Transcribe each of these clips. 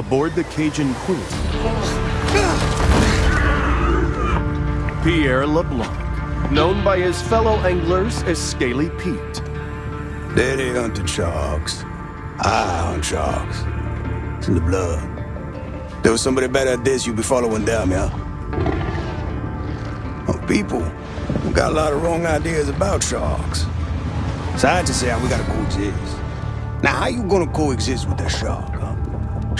aboard the Cajun Queen. Pierre LeBlanc, known by his fellow anglers as Scaly Pete. Daddy hunted sharks. I hunt sharks. It's in the blood. There was somebody better at this, you'd be following them, yeah? Oh, people we got a lot of wrong ideas about sharks. Scientists say we gotta coexist. Now, how you gonna coexist with that shark?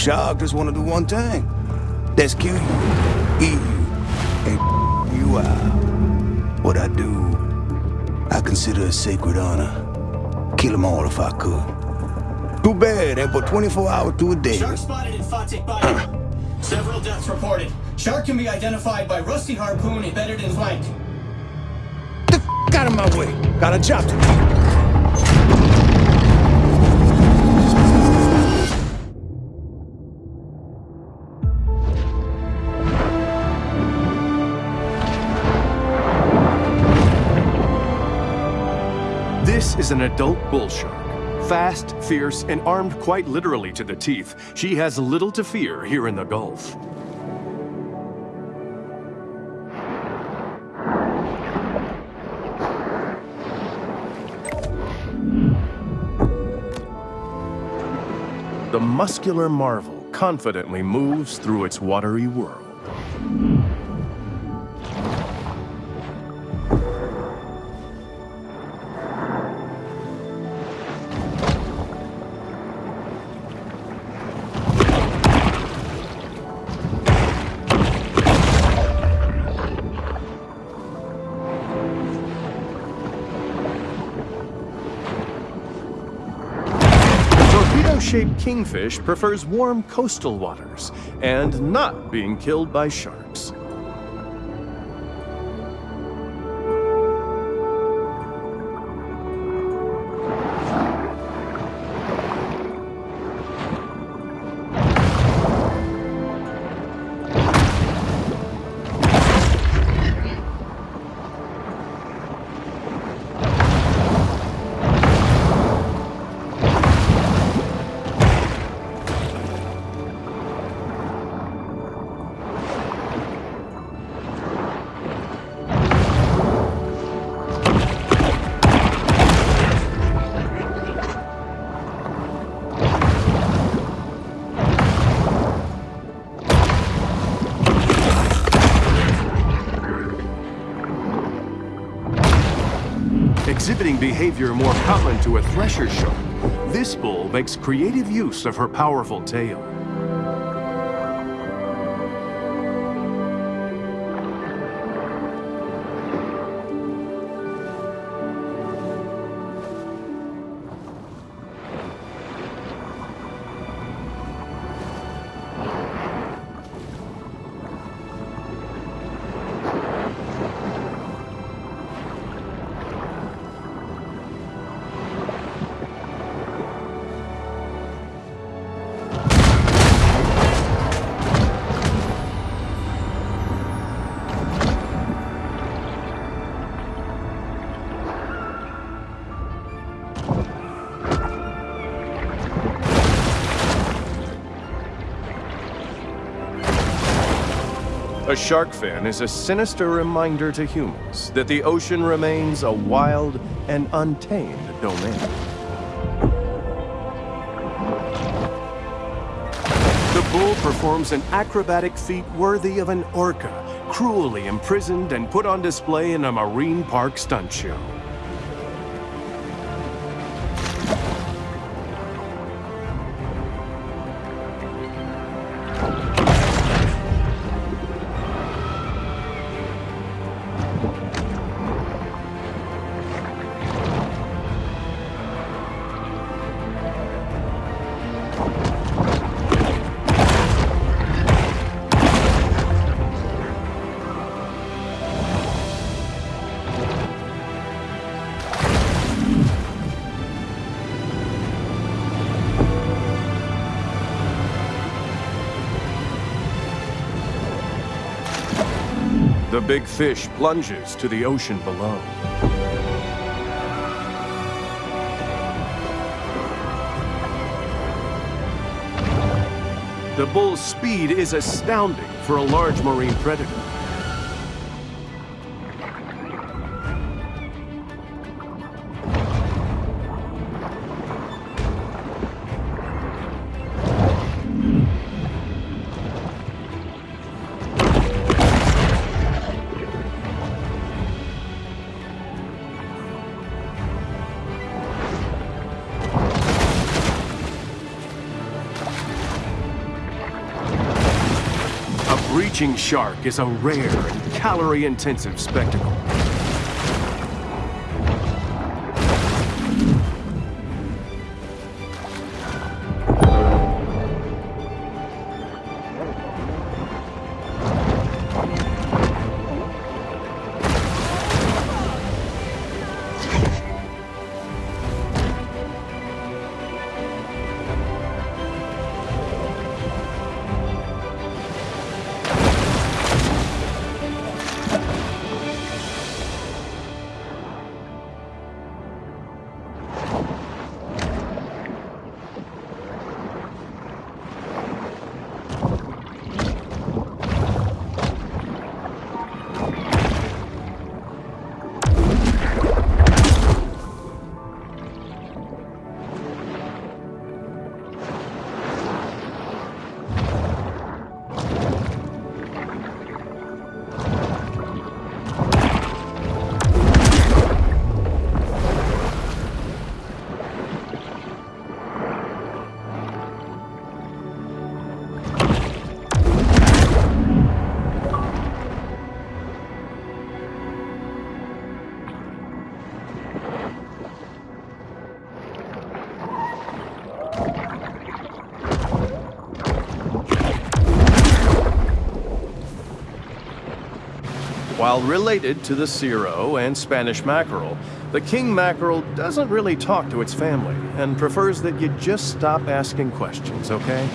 Shark just wanna do one thing. That's kill you, eat you, and you out. What I do, I consider a sacred honor. Kill them all if I could. Too bad, they put 24 hours to a day. Shark spotted in Fatik Bayou. Several deaths reported. Shark can be identified by rusty harpoon embedded in flank. The f out of my way. Got a job to do. An adult bull shark. Fast, fierce, and armed quite literally to the teeth, she has little to fear here in the Gulf. The muscular marvel confidently moves through its watery world. Torpedo-shaped kingfish prefers warm coastal waters and not being killed by sharks. Exhibiting behavior more common to a thresher shark, this bull makes creative use of her powerful tail. A shark fin is a sinister reminder to humans that the ocean remains a wild and untamed domain. The bull performs an acrobatic feat worthy of an orca, cruelly imprisoned and put on display in a marine park stunt show. The big fish plunges to the ocean below. The bull's speed is astounding for a large marine predator. A breaching shark is a rare and calorie-intensive spectacle. While related to the cero and Spanish mackerel, the king mackerel doesn't really talk to its family and prefers that you just stop asking questions, okay?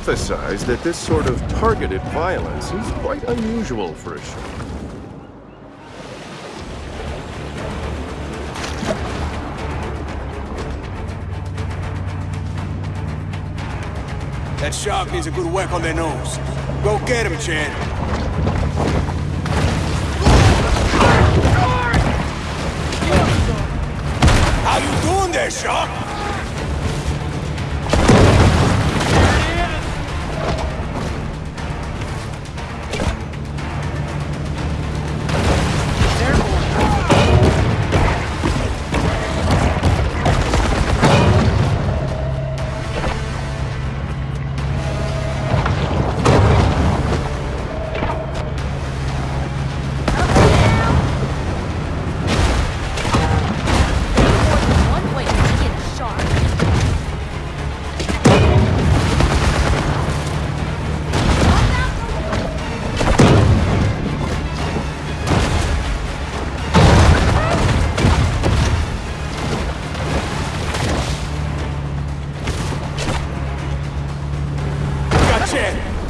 Emphasized that this sort of targeted violence is quite unusual for a shark. That shark needs a good whack on their nose. Go get him, Chad. How you doing there, shark.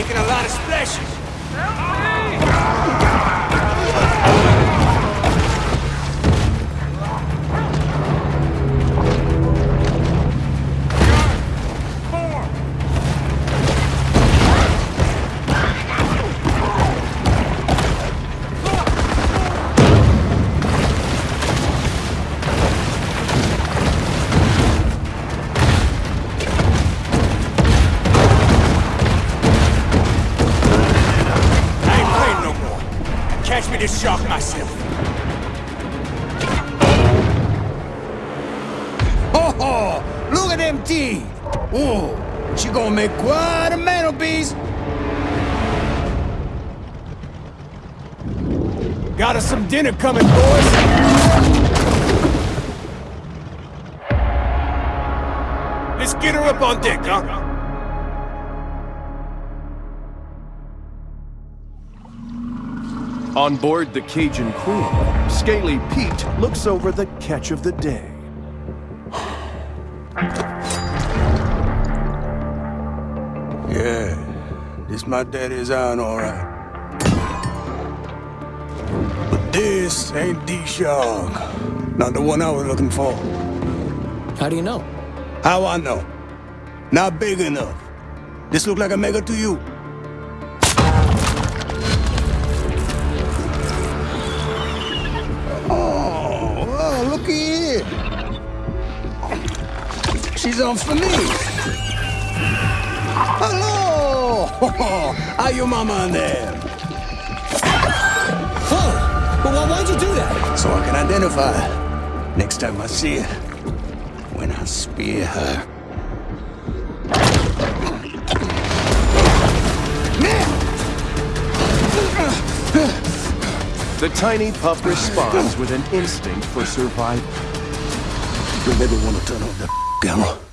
making a lot of splashes. Me this shark myself. Oh, ho! Look at them teeth! Ooh, she gonna make quite a mantelpiece. Got us some dinner coming, boys. Let's get her up on deck, huh? On board the Cajun Queen, Scaly Pete looks over the catch of the day. Yeah, this my daddy's iron, all right. But this ain't the shark. Not the one I was looking for. How do you know? How I know? Not big enough. This look like a mega to you. She's on for me. Hello! Are your mama and them? Whoa! But why, why'd you do that? So I can identify her. Next time I see her. When I spear her. The tiny pup responds with an instinct for survival. You'll never want to turn 给俺。